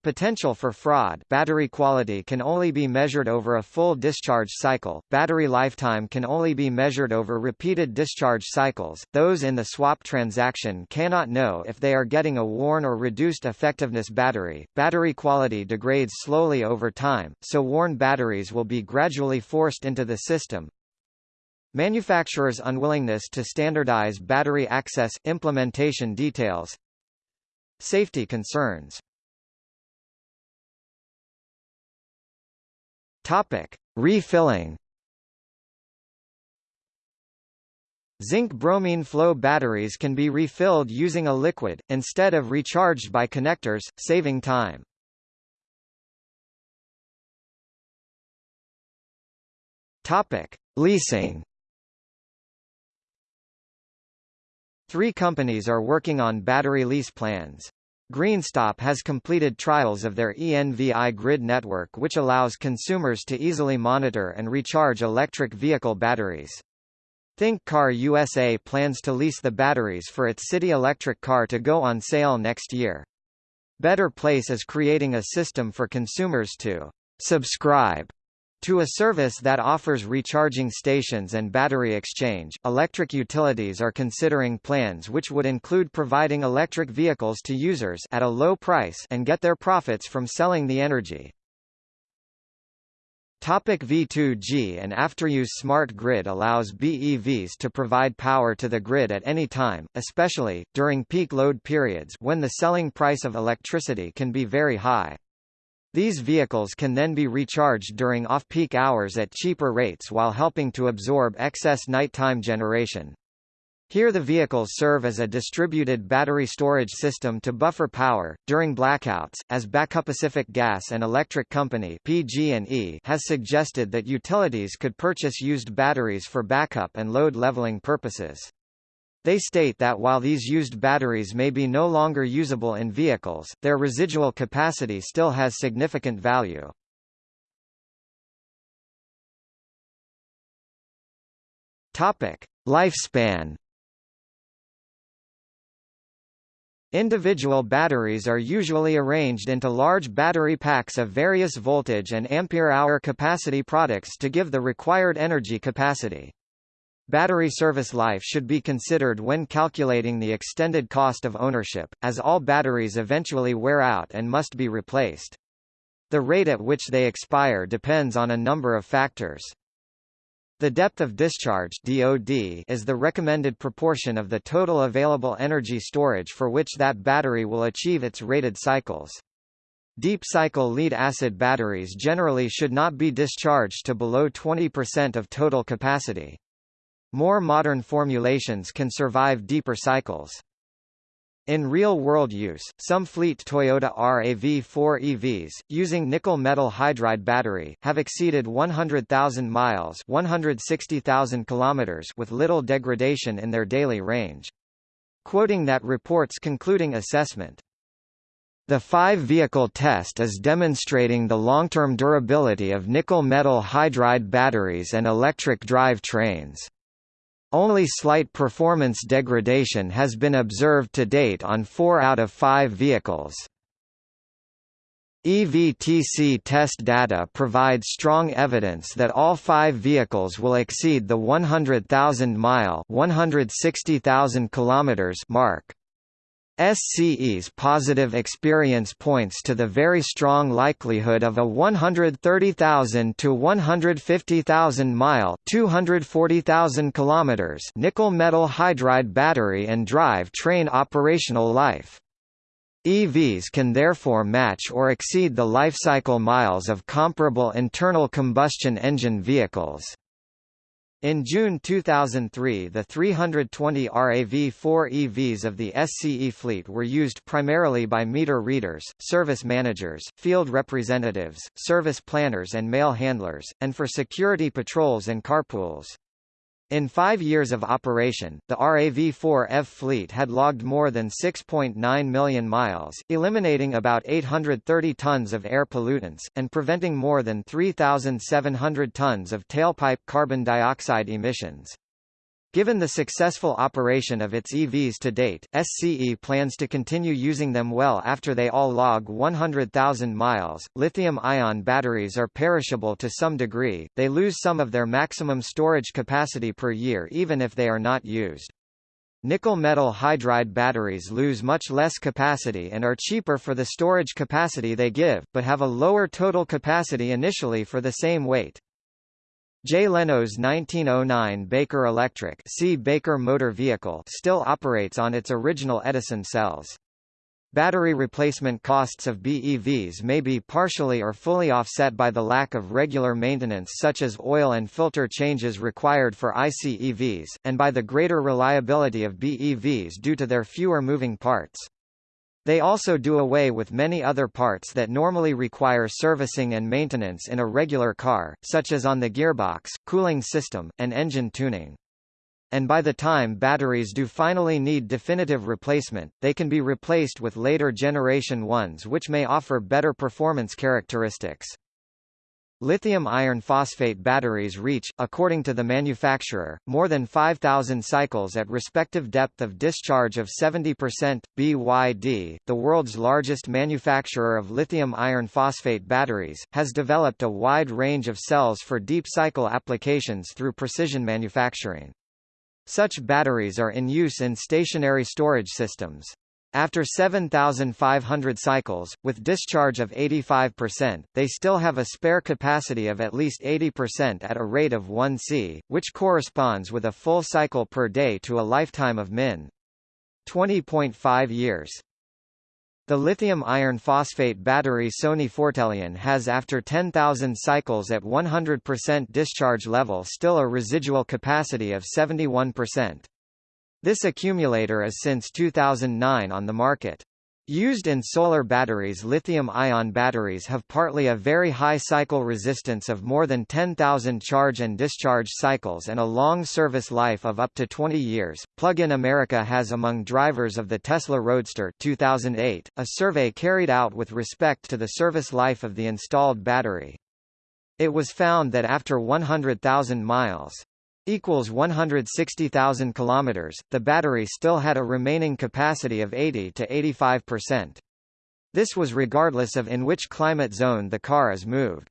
Potential for fraud battery quality can only be measured over a full discharge cycle, battery lifetime can only be measured over repeated discharge cycles, those in the swap transaction cannot know if they are getting a worn or reduced effectiveness battery, battery quality degrades slowly over time, so worn batteries will be gradually forced into the system, Manufacturers' unwillingness to standardize battery access implementation details. Safety concerns Topic: Refilling. Zinc bromine flow batteries can be refilled using a liquid, instead of recharged by connectors, saving time. Topic: Leasing. Three companies are working on battery lease plans. Greenstop has completed trials of their ENVI grid network which allows consumers to easily monitor and recharge electric vehicle batteries. Think Car USA plans to lease the batteries for its city electric car to go on sale next year. Better Place is creating a system for consumers to subscribe to a service that offers recharging stations and battery exchange, electric utilities are considering plans which would include providing electric vehicles to users at a low price and get their profits from selling the energy. Topic V2G and afteruse Smart grid allows BEVs to provide power to the grid at any time, especially, during peak load periods when the selling price of electricity can be very high. These vehicles can then be recharged during off-peak hours at cheaper rates while helping to absorb excess nighttime generation. Here the vehicles serve as a distributed battery storage system to buffer power, during blackouts, as Backup Pacific Gas and Electric Company PG&E has suggested that utilities could purchase used batteries for backup and load leveling purposes. They state that while these used batteries may be no longer usable in vehicles, their residual capacity still has significant value. Topic: Lifespan Individual batteries are usually arranged into large battery packs of various voltage and ampere-hour capacity products to give the required energy capacity. Battery service life should be considered when calculating the extended cost of ownership, as all batteries eventually wear out and must be replaced. The rate at which they expire depends on a number of factors. The depth of discharge DOD is the recommended proportion of the total available energy storage for which that battery will achieve its rated cycles. Deep cycle lead acid batteries generally should not be discharged to below 20% of total capacity. More modern formulations can survive deeper cycles. In real-world use, some fleet Toyota RAV4 EVs, using nickel metal hydride battery, have exceeded 100,000 miles 160,000 kilometers with little degradation in their daily range. Quoting that report's concluding assessment, The five-vehicle test is demonstrating the long-term durability of nickel metal hydride batteries and electric drive trains. Only slight performance degradation has been observed to date on four out of five vehicles. EVTC test data provide strong evidence that all five vehicles will exceed the 100,000-mile mark. SCE's positive experience points to the very strong likelihood of a 130,000 to 150,000 mile 240,000 kilometers nickel metal hydride battery and drive train operational life. EVs can therefore match or exceed the lifecycle miles of comparable internal combustion engine vehicles. In June 2003 the 320 RAV4 EVs of the SCE fleet were used primarily by meter readers, service managers, field representatives, service planners and mail handlers, and for security patrols and carpools. In five years of operation, the RAV-4F fleet had logged more than 6.9 million miles, eliminating about 830 tons of air pollutants, and preventing more than 3,700 tons of tailpipe carbon dioxide emissions. Given the successful operation of its EVs to date, SCE plans to continue using them well after they all log 100,000 miles. Lithium ion batteries are perishable to some degree, they lose some of their maximum storage capacity per year even if they are not used. Nickel metal hydride batteries lose much less capacity and are cheaper for the storage capacity they give, but have a lower total capacity initially for the same weight. Jay Leno's 1909 Baker Electric see Baker Motor Vehicle still operates on its original Edison cells. Battery replacement costs of BEVs may be partially or fully offset by the lack of regular maintenance such as oil and filter changes required for ICEVs, and by the greater reliability of BEVs due to their fewer moving parts. They also do away with many other parts that normally require servicing and maintenance in a regular car, such as on the gearbox, cooling system, and engine tuning. And by the time batteries do finally need definitive replacement, they can be replaced with later generation ones which may offer better performance characteristics. Lithium iron phosphate batteries reach, according to the manufacturer, more than 5,000 cycles at respective depth of discharge of 70%. BYD, the world's largest manufacturer of lithium iron phosphate batteries, has developed a wide range of cells for deep cycle applications through precision manufacturing. Such batteries are in use in stationary storage systems. After 7,500 cycles, with discharge of 85%, they still have a spare capacity of at least 80% at a rate of 1 c, which corresponds with a full cycle per day to a lifetime of min. 20.5 years. The lithium iron phosphate battery Sony Fortelion has after 10,000 cycles at 100% discharge level still a residual capacity of 71%. This accumulator is since 2009 on the market. Used in solar batteries lithium-ion batteries have partly a very high cycle resistance of more than 10,000 charge and discharge cycles and a long service life of up to 20 years. Plug-in America has among drivers of the Tesla Roadster 2008, a survey carried out with respect to the service life of the installed battery. It was found that after 100,000 miles, equals 160,000 kilometers. The battery still had a remaining capacity of 80 to 85%. This was regardless of in which climate zone the car is moved.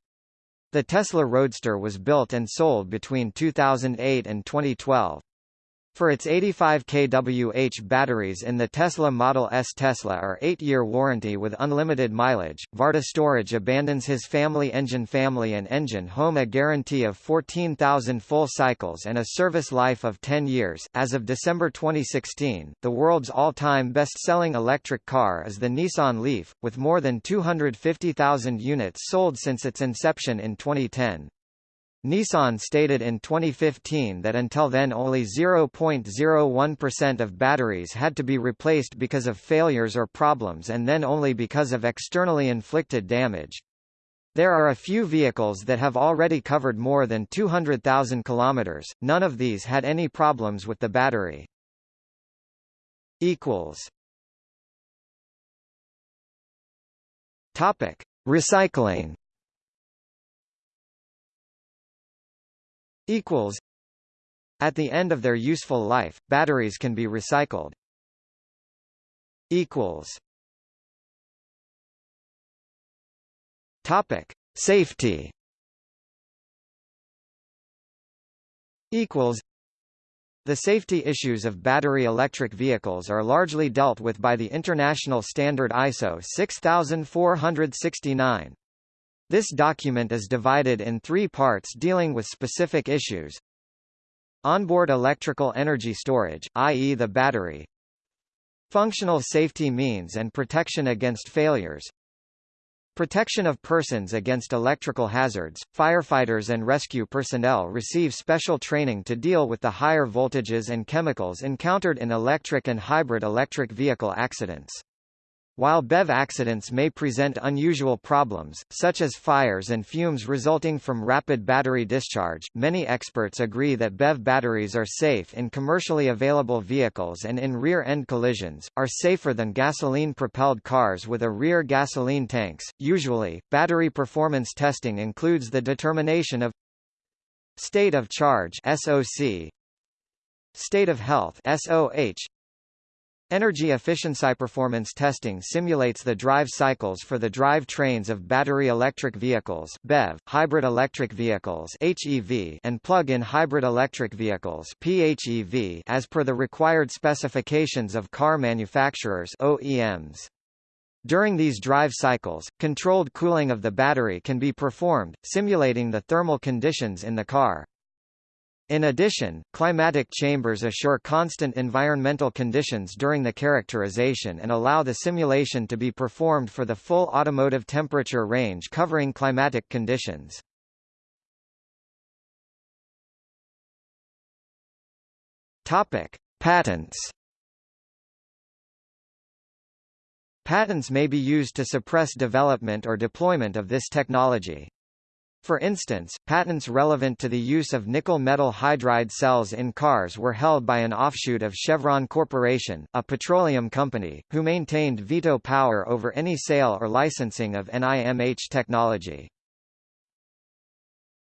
The Tesla Roadster was built and sold between 2008 and 2012. For its 85 kWh batteries in the Tesla Model S Tesla are 8-year warranty with unlimited mileage. Varta Storage abandons his family engine family and engine home a guarantee of 14,000 full cycles and a service life of 10 years. As of December 2016, the world's all-time best-selling electric car is the Nissan Leaf, with more than 250,000 units sold since its inception in 2010. Nissan stated in 2015 that until then only 0.01% of batteries had to be replaced because of failures or problems and then only because of externally inflicted damage. There are a few vehicles that have already covered more than 200,000 kilometers. None of these had any problems with the battery. equals Topic: Recycling. Equals. At the end of their useful life, batteries can be recycled. Equals. Topic: Safety. Equals. The safety issues of battery electric vehicles are largely dealt with by the international standard ISO 6469. This document is divided in three parts dealing with specific issues. Onboard electrical energy storage, i.e. the battery. Functional safety means and protection against failures. Protection of persons against electrical hazards. Firefighters and rescue personnel receive special training to deal with the higher voltages and chemicals encountered in electric and hybrid electric vehicle accidents. While BEV accidents may present unusual problems, such as fires and fumes resulting from rapid battery discharge, many experts agree that BEV batteries are safe in commercially available vehicles and in rear-end collisions, are safer than gasoline-propelled cars with a rear gasoline tanks. Usually, battery performance testing includes the determination of state of charge SOC, state of health SOH, Energy efficiency performance testing simulates the drive cycles for the drive trains of battery electric vehicles BEV, hybrid electric vehicles HEV, and plug-in hybrid electric vehicles PHEV as per the required specifications of car manufacturers OEMs. During these drive cycles, controlled cooling of the battery can be performed, simulating the thermal conditions in the car. In addition, climatic chambers assure constant environmental conditions during the characterization and allow the simulation to be performed for the full automotive temperature range covering climatic conditions. Topic: Patents. Patents may be used to suppress development or deployment of this technology. For instance, patents relevant to the use of nickel metal hydride cells in cars were held by an offshoot of Chevron Corporation, a petroleum company, who maintained veto power over any sale or licensing of NIMH technology.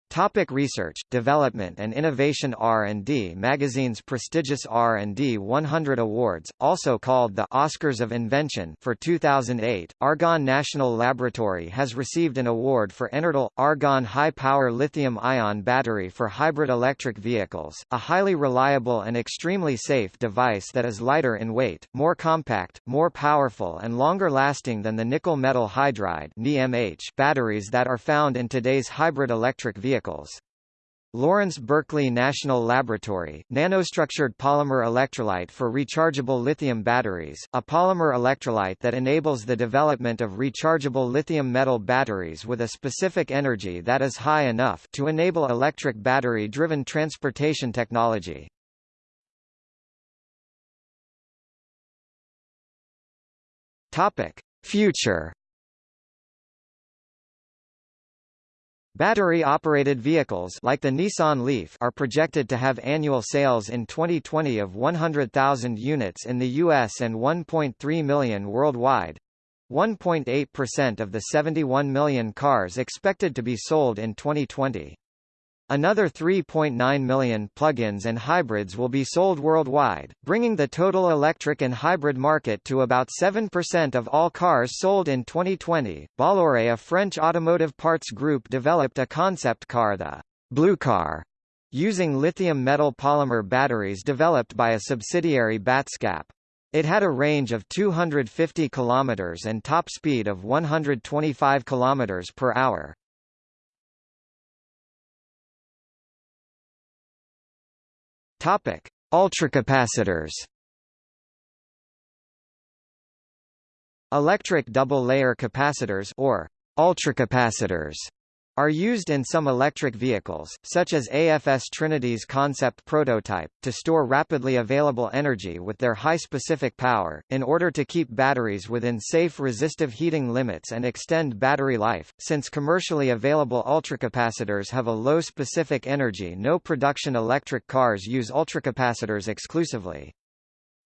Topic research, development and innovation R&D Magazine's prestigious R&D 100 Awards, also called the Oscars of Invention for 2008, Argonne National Laboratory has received an award for EnerDel, Argonne high-power lithium-ion battery for hybrid electric vehicles, a highly reliable and extremely safe device that is lighter in weight, more compact, more powerful and longer lasting than the nickel metal hydride batteries that are found in today's hybrid electric vehicles vehicles. Lawrence Berkeley National Laboratory, nanostructured polymer electrolyte for rechargeable lithium batteries, a polymer electrolyte that enables the development of rechargeable lithium metal batteries with a specific energy that is high enough to enable electric battery-driven transportation technology. Future Battery-operated vehicles like the Nissan Leaf are projected to have annual sales in 2020 of 100,000 units in the US and 1.3 million worldwide. 1.8% of the 71 million cars expected to be sold in 2020. Another 3.9 million plug-ins and hybrids will be sold worldwide, bringing the total electric and hybrid market to about 7% of all cars sold in 2020. Bolloré, a French automotive parts group, developed a concept car, the Blue Car, using lithium metal polymer batteries developed by a subsidiary Batscap. It had a range of 250 km and top speed of 125 km per hour. Topic: Ultracapacitors. Electric double-layer capacitors or ultracapacitors are used in some electric vehicles, such as AFS Trinity's concept prototype, to store rapidly available energy with their high specific power, in order to keep batteries within safe resistive heating limits and extend battery life. Since commercially available ultracapacitors have a low specific energy no production electric cars use ultracapacitors exclusively.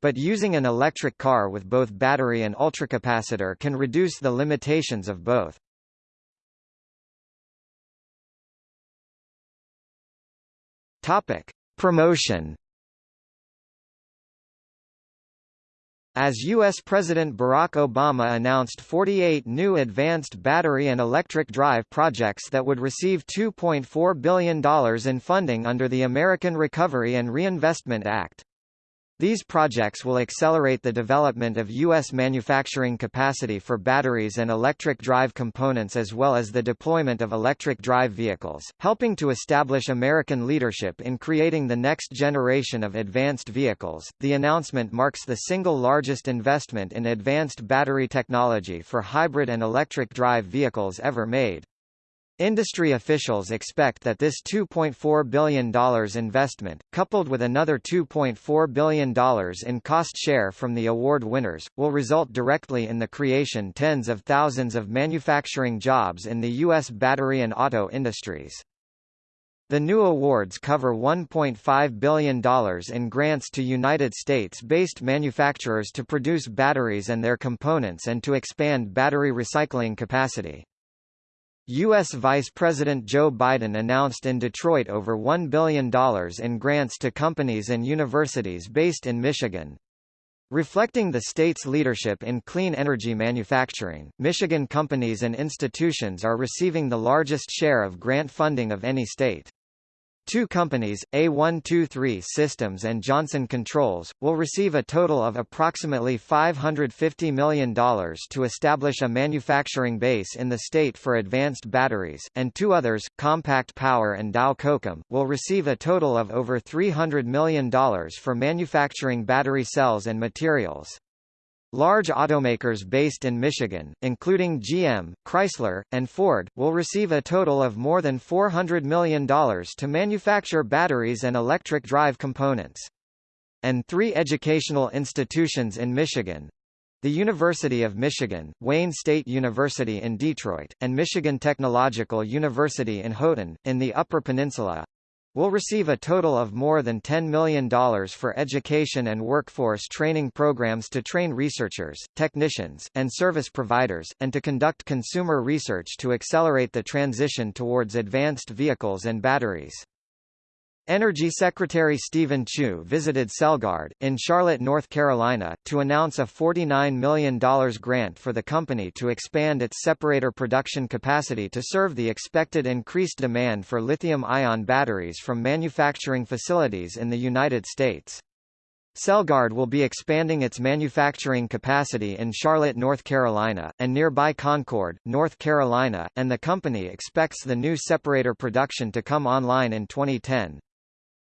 But using an electric car with both battery and ultracapacitor can reduce the limitations of both. Topic: Promotion As U.S. President Barack Obama announced 48 new advanced battery and electric drive projects that would receive $2.4 billion in funding under the American Recovery and Reinvestment Act. These projects will accelerate the development of U.S. manufacturing capacity for batteries and electric drive components as well as the deployment of electric drive vehicles, helping to establish American leadership in creating the next generation of advanced vehicles. The announcement marks the single largest investment in advanced battery technology for hybrid and electric drive vehicles ever made. Industry officials expect that this $2.4 billion investment, coupled with another $2.4 billion in cost share from the award winners, will result directly in the creation tens of thousands of manufacturing jobs in the U.S. battery and auto industries. The new awards cover $1.5 billion in grants to United States-based manufacturers to produce batteries and their components and to expand battery recycling capacity. U.S. Vice President Joe Biden announced in Detroit over $1 billion in grants to companies and universities based in Michigan. Reflecting the state's leadership in clean energy manufacturing, Michigan companies and institutions are receiving the largest share of grant funding of any state. Two companies, A123 Systems and Johnson Controls, will receive a total of approximately $550 million to establish a manufacturing base in the state for advanced batteries, and two others, Compact Power and Dow Kokam, will receive a total of over $300 million for manufacturing battery cells and materials. Large automakers based in Michigan, including GM, Chrysler, and Ford, will receive a total of more than $400 million to manufacture batteries and electric drive components. And three educational institutions in Michigan, the University of Michigan, Wayne State University in Detroit, and Michigan Technological University in Houghton, in the Upper Peninsula, will receive a total of more than $10 million for education and workforce training programs to train researchers, technicians, and service providers, and to conduct consumer research to accelerate the transition towards advanced vehicles and batteries. Energy Secretary Steven Chu visited Celgard, in Charlotte, North Carolina, to announce a $49 million grant for the company to expand its separator production capacity to serve the expected increased demand for lithium-ion batteries from manufacturing facilities in the United States. Celgard will be expanding its manufacturing capacity in Charlotte, North Carolina, and nearby Concord, North Carolina, and the company expects the new separator production to come online in 2010.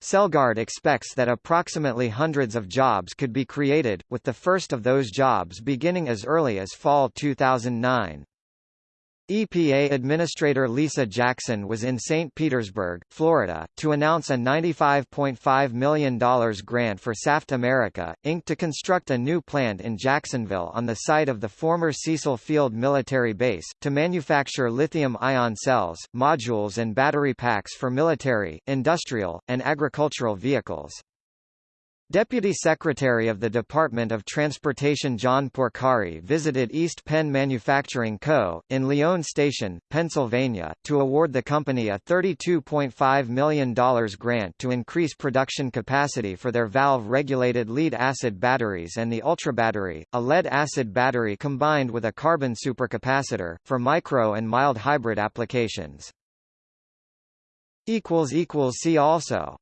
Celgard expects that approximately hundreds of jobs could be created, with the first of those jobs beginning as early as fall 2009. EPA Administrator Lisa Jackson was in St. Petersburg, Florida, to announce a $95.5 million grant for Saft America, Inc. to construct a new plant in Jacksonville on the site of the former Cecil Field military base, to manufacture lithium-ion cells, modules and battery packs for military, industrial, and agricultural vehicles. Deputy Secretary of the Department of Transportation John Porcari visited East Penn Manufacturing Co., in Lyon Station, Pennsylvania, to award the company a $32.5 million grant to increase production capacity for their valve-regulated lead-acid batteries and the Ultrabattery, a lead-acid battery combined with a carbon supercapacitor, for micro and mild hybrid applications. See also